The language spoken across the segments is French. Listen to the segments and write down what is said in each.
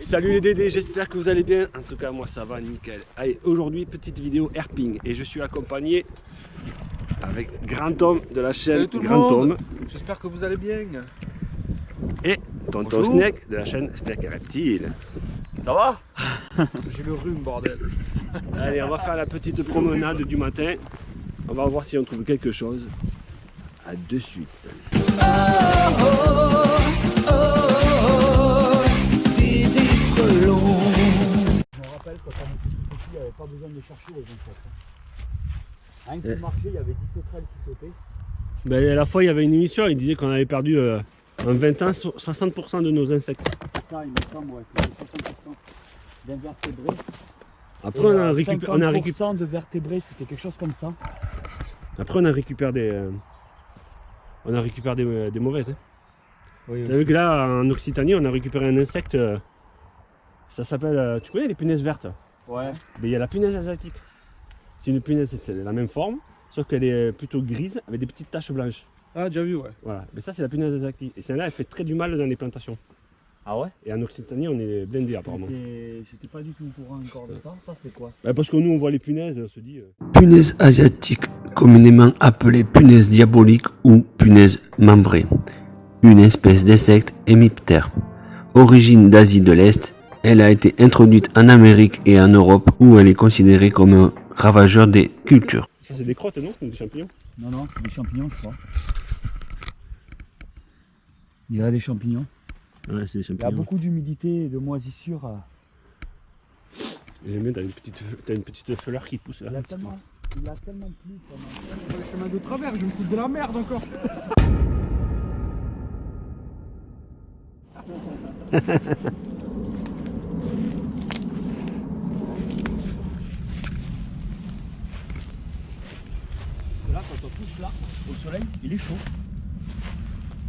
Salut les Dédés, j'espère que vous allez bien. En tout cas, moi ça va nickel. Allez, aujourd'hui, petite vidéo herping. Et je suis accompagné avec Grand Tom de la chaîne Salut tout le Grand monde. Tom J'espère que vous allez bien. et Tonton Bonjour. Snake de la chaîne Snake et Reptile. Ça va? J'ai le rhume, bordel. Allez, on va faire la petite promenade du matin. On va voir si on trouve quelque chose. À de suite. Il n'y avait pas besoin de chercher les insectes. hein. Rien que tu marchais, il y avait 10 sauterelles qui sautaient. Ben, à la fois, il y avait une émission, il disait qu'on avait perdu euh, en 20 ans so- 60% de nos insectes. C'est ça, il me semble, ouais, c'était 60% d'invertébrés. Après, Et, on a, euh, récupéré, on a récup- 50% de vertébrés, c'était quelque chose comme ça. Après, on a récupéré des, euh, on a récupéré des, des mauvaises. hein. Oui, T'as vu que là, en Occitanie, on a récupéré un insecte. euh, ça s'appelle. euh, tu connais les punaises vertes? Ouais. Mais il y a la punaise asiatique. C'est une punaise, c'est la même forme, sauf qu'elle est plutôt grise avec des petites taches blanches. Ah, déjà vu, ouais. Voilà. Mais ça, c'est la punaise asiatique. Et celle-là, elle fait très du mal dans les plantations. Ah ouais? Et en Occitanie, on est blindés apparemment. J'étais j'étais pas du tout au courant encore de ça. Ça, c'est quoi? Bah, parce que nous, on voit les punaises, on se dit. euh, Punaise asiatique, communément appelée punaise diabolique ou punaise membrée. Une espèce d'insecte hémiptère. Origine d'Asie de l'Est, elle a été introduite en Amérique et en Europe où elle est considérée comme un ravageur des cultures. Ça, c'est des crottes, non? Ou des champignons? Non, non, c'est des champignons, je crois. Il y a des champignons. Ouais, c'est des Il y a champignons. beaucoup d'humidité et de moisissure. euh, J'aime bien, t'as une, petite, t'as une petite fleur qui pousse là. Il a tellement, il a tellement plu pendant Le chemin de travers, je me fous de la merde encore. Parce que là, quand on touche là, au soleil, il est chaud.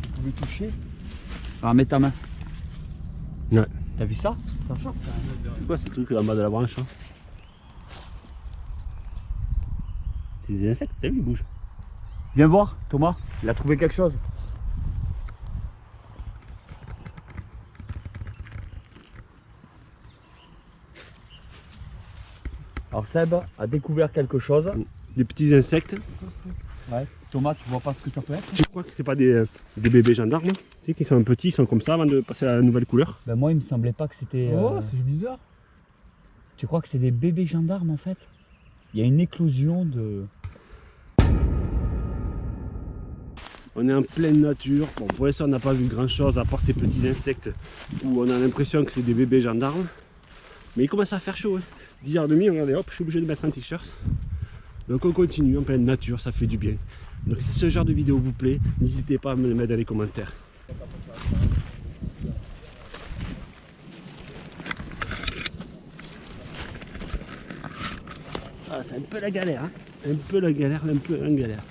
Vous pouvez toucher. Alors, mets ta main. Ouais. T'as vu ça? Ça choque quand même. C'est quoi ce truc en bas de la branche hein? C'est des insectes, t'as vu, ils bougent. Viens voir, Thomas. Il a trouvé quelque chose. Alors Seb a découvert quelque chose. Des petits insectes. Ouais. Thomas, tu vois pas ce que ça peut être Tu crois que c'est pas des, euh, des bébés gendarmes hein Tu sais qu'ils sont petits, ils sont comme ça avant de passer à la nouvelle couleur. Ben moi, il me semblait pas que c'était. Oh, euh, c'est bizarre. Tu crois que c'est des bébés gendarmes en fait? Il y a une éclosion de. On est en pleine nature. Bon, pour l'instant, on n'a pas vu grand chose à part ces petits insectes où on a l'impression que c'est des bébés gendarmes. Mais il commence à faire chaud. Hein. 10h30, regardez, hop, je suis obligé de mettre un t-shirt. Donc on continue en pleine nature, ça fait du bien. Donc si ce genre de vidéo vous plaît, n'hésitez pas à me le mettre dans les commentaires. Ah, c'est un peu la galère, hein. un peu la galère, un peu la galère.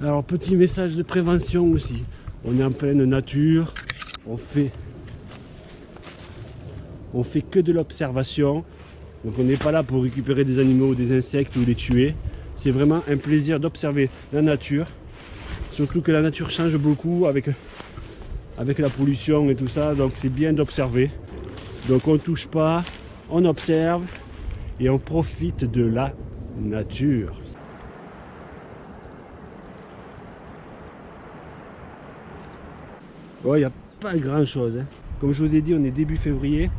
Alors petit message de prévention aussi. On est en pleine nature, on fait, on fait que de l'observation. Donc on n'est pas là pour récupérer des animaux, des insectes ou les tuer. C'est vraiment un plaisir d'observer la nature. Surtout que la nature change beaucoup avec, la pollution et tout ça. Donc c'est bien d'observer. Donc on touche pas, on observe et on profite de la nature. Il n'y a pas grand chose. hein. Comme je vous ai dit, on est début février.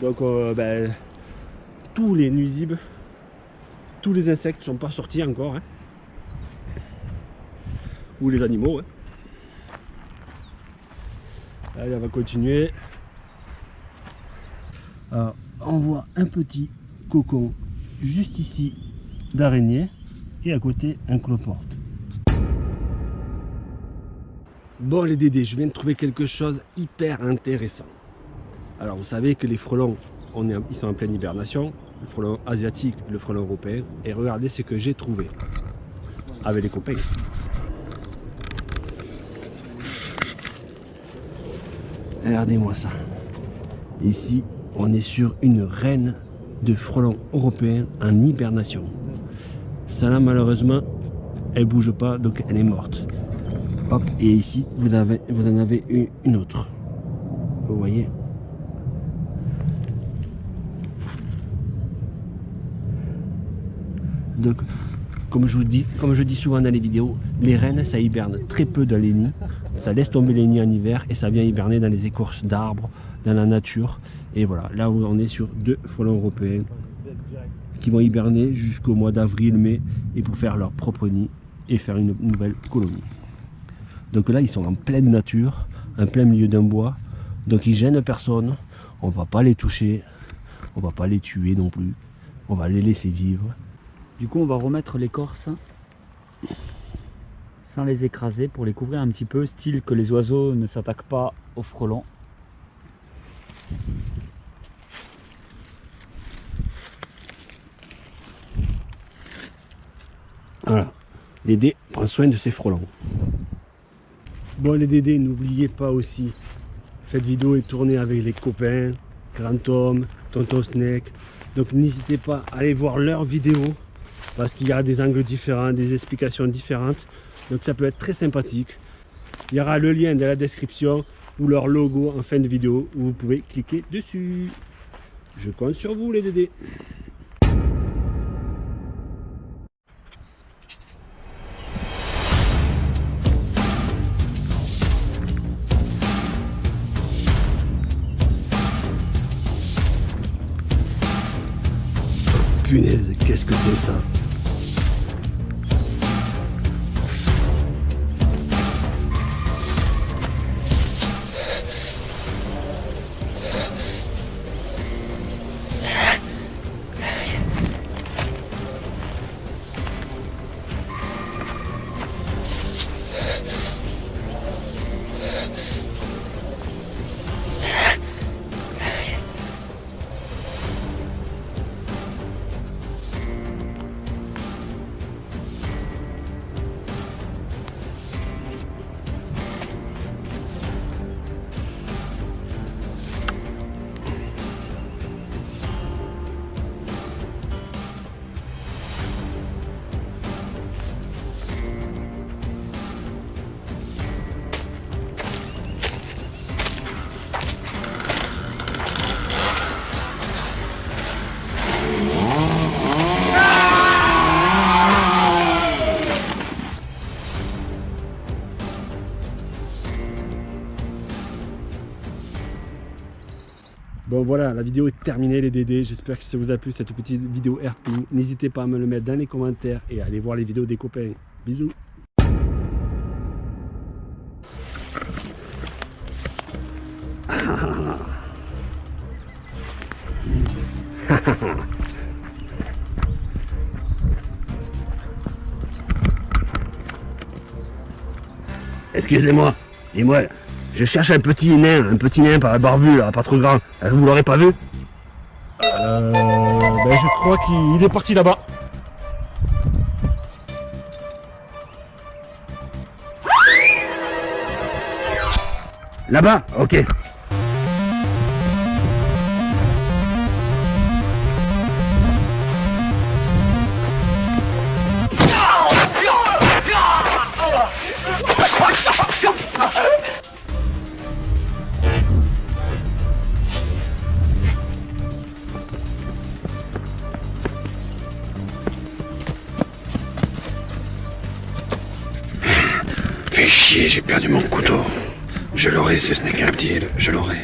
Donc, euh, ben, tous les nuisibles, tous les insectes ne sont pas sortis encore. hein. Ou les animaux. hein. Allez, on va continuer. Alors, on voit un petit cocon juste ici d'araignée et à côté un cloporte. Bon les Dédés, je viens de trouver quelque chose hyper intéressant. Alors vous savez que les frelons, ils sont en pleine hibernation, le frelon asiatique, le frelon européen, et regardez ce que j'ai trouvé avec les copains. Regardez-moi ça. Ici, on est sur une reine de frelons européens en hibernation. Ça là, malheureusement, elle bouge pas, donc elle est morte. Hop, et ici, vous, en avez une autre. Vous voyez? Donc, comme je vous dis, souvent dans les vidéos, les rennes, ça hiberne très peu dans les nids. Ça laisse tomber les nids en hiver et ça vient hiberner dans les écorces d'arbres, dans la nature. Et voilà, là on est sur deux frelons européens qui vont hiberner jusqu'au mois d'avril, mai, et pour faire leur propre nid et faire une nouvelle colonie. Donc là, ils sont en pleine nature, en plein milieu d'un bois, donc ils gênent personne. On va pas les toucher, on va pas les tuer non plus. On va les laisser vivre. Du coup, on va remettre l'écorce sans les écraser pour les couvrir un petit peu, style que les oiseaux ne s'attaquent pas aux frelons. Voilà. Dédé prend soin de ses frelons. Bon les Dédés, n'oubliez pas aussi, cette vidéo est tournée avec les copains, Grand Tom, Tonton Snake. Donc n'hésitez pas à aller voir leurs vidéos parce qu'il y a des angles différents, des explications différentes. Donc ça peut être très sympathique. Il y aura le lien dans la description ou leur logo en fin de vidéo où vous pouvez cliquer dessus. Je compte sur vous les Dédés. Punaise, qu'est-ce que c'est ça? Bon voilà, la vidéo est terminée les Dédés. J'espère que ça vous a plu cette petite vidéo airping. N'hésitez pas à me le mettre dans les commentaires et à aller voir les vidéos des copains. Bisous Excusez-moi, dis-moi, je cherche un petit nain, un petit nain par barbu là, pas trop grand. Euh, Vous l'aurez pas vu Euh, ben je crois qu'il est parti là-bas. Là-bas Ok. J'ai perdu mon couteau. Je l'aurai ce snake reptile, je l'aurai.